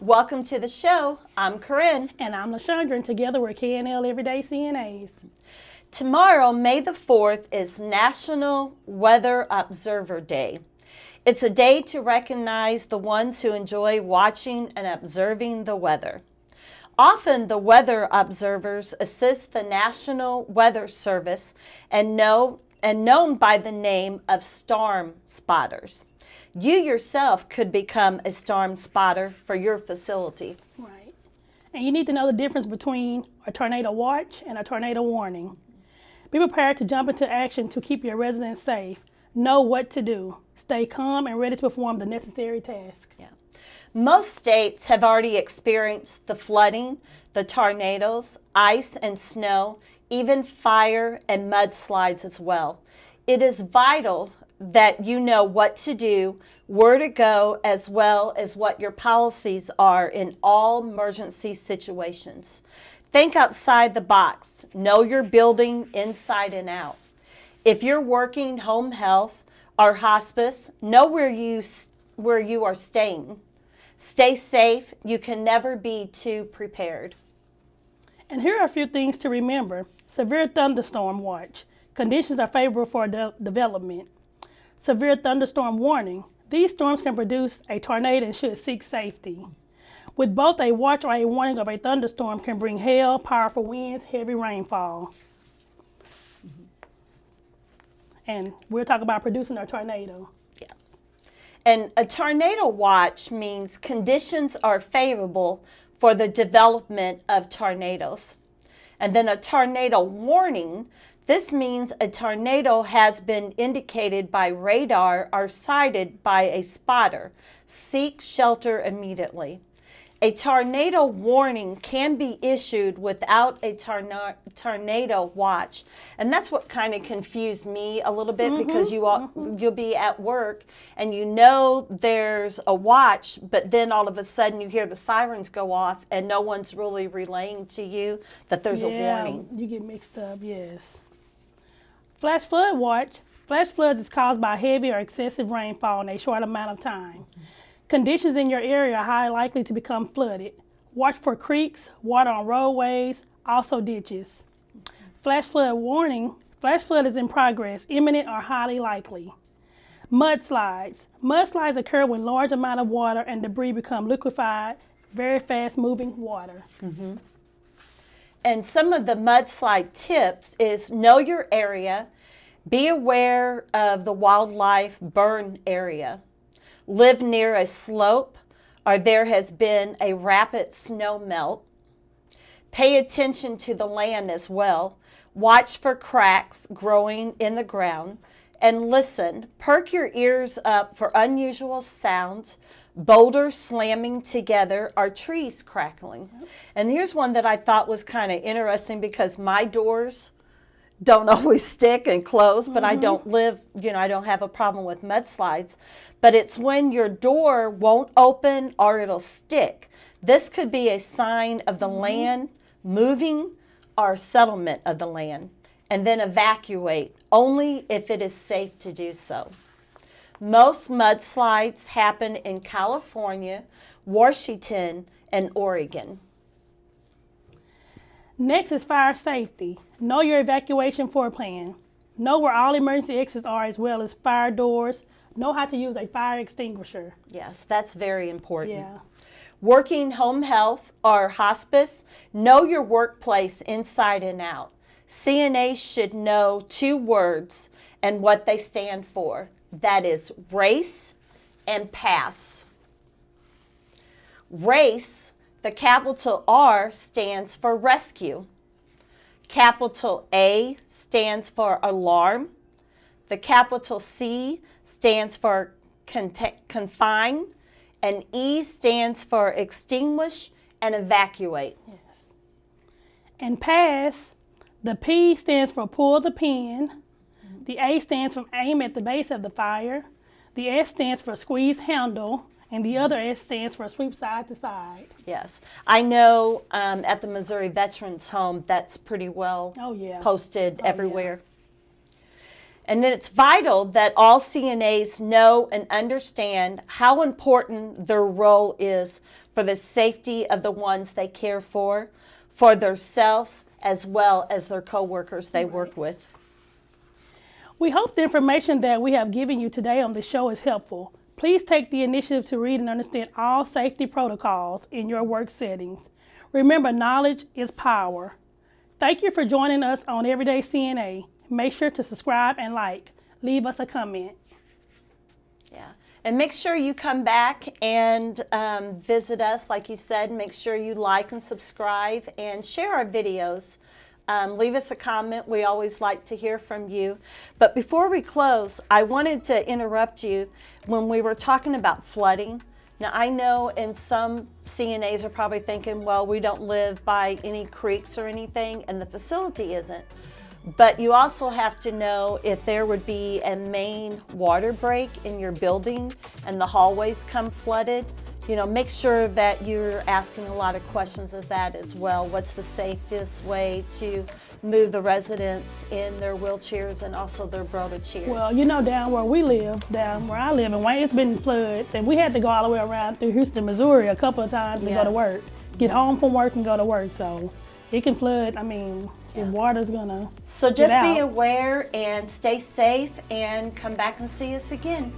Welcome to the show. I'm Corinne. And I'm LaShondra, and together we're KNL Everyday CNAs. Tomorrow, May the 4th, is National Weather Observer Day. It's a day to recognize the ones who enjoy watching and observing the weather. Often, the weather observers assist the National Weather Service and, know, and known by the name of storm spotters. You yourself could become a storm spotter for your facility. Right. And you need to know the difference between a tornado watch and a tornado warning. Be prepared to jump into action to keep your residents safe. Know what to do. Stay calm and ready to perform the necessary task. Yeah. Most states have already experienced the flooding, the tornadoes, ice and snow, even fire and mudslides as well. It is vital that you know what to do, where to go, as well as what your policies are in all emergency situations. Think outside the box. Know your building inside and out. If you're working home health or hospice, know where you, where you are staying. Stay safe. You can never be too prepared. And here are a few things to remember. Severe thunderstorm watch. Conditions are favorable for de development. Severe thunderstorm warning. These storms can produce a tornado and should seek safety. With both a watch or a warning of a thunderstorm can bring hail, powerful winds, heavy rainfall. Mm-hmm. And we're talking about producing a tornado. Yeah. And a tornado watch means conditions are favorable for the development of tornadoes. And then a tornado warning, this means a tornado has been indicated by radar or sighted by a spotter. Seek shelter immediately. A tornado warning can be issued without a tornado watch. And that's what kind of confused me a little bit mm -hmm, because you all, mm -hmm. you'll be at work and you know there's a watch, but then all of a sudden you hear the sirens go off and no one's really relaying to you that there's yeah, a warning. You get mixed up, yes. Flash flood watch. Flash floods is caused by heavy or excessive rainfall in a short amount of time. Conditions in your area are highly likely to become flooded. Watch for creeks, water on roadways, also ditches. Flash flood warning, flash flood is in progress, imminent or highly likely. Mudslides. Mudslides occur when large amount of water and debris become liquefied, very fast moving water. Mm -hmm. And some of the mudslide tips is know your area, be aware of the wildlife burn area live near a slope or there has been a rapid snow melt. Pay attention to the land as well. Watch for cracks growing in the ground and listen. Perk your ears up for unusual sounds, boulders slamming together, or trees crackling. And here's one that I thought was kind of interesting because my doors don't always stick and close, but mm -hmm. I mm-hmm. don't live, you know, I don't have a problem with mudslides. But it's when your door won't open or it'll stick. This could be a sign of the mm -hmm. land moving or settlement of the land. And then evacuate only if it is safe to do so. Most mudslides happen in California, Washington, and Oregon. Next is fire safety. Know your evacuation floor plan. Know where all emergency exits are as well as fire doors. Know how to use a fire extinguisher. Yes, that's very important. Yeah. Working home health or hospice, know your workplace inside and out. CNA should know two words and what they stand for. That is race and pass. Race the capital R stands for rescue. Capital A stands for alarm. The capital C stands for confine. And E stands for extinguish and evacuate. Yes. And pass, the P stands for pull the pin. The A stands for aim at the base of the fire. The S stands for squeeze handle and the other S stands for sweep side to side. Yes. I know um, at the Missouri Veterans Home that's pretty well oh, yeah. posted oh, everywhere. Yeah. And then it's vital that all CNAs know and understand how important their role is for the safety of the ones they care for, for themselves as well as their coworkers they work with. We hope the information that we have given you today on the show is helpful. Please take the initiative to read and understand all safety protocols in your work settings. Remember, knowledge is power. Thank you for joining us on Everyday CNA. Make sure to subscribe and like. Leave us a comment. Yeah. And make sure you come back and um, visit us. Like you said, make sure you like and subscribe and share our videos. Um, leave us a comment. We always like to hear from you. But before we close, I wanted to interrupt you when we were talking about flooding. Now, I know in some CNAs are probably thinking, well, we don't live by any creeks or anything, and the facility isn't. But you also have to know if there would be a main water break in your building and the hallways come flooded, you know, make sure that you're asking a lot of questions of that as well. What's the safest way to move the residents in their wheelchairs and also their Broda chairs? Well, you know, down where we live, down where I live in Wayne, it's been floods, and we had to go all the way around through Houston, Missouri a couple of times to go to work. Get home from work and go to work. So it can flood. I mean, the water's gonna. so just be aware and stay safe and come back and see us again.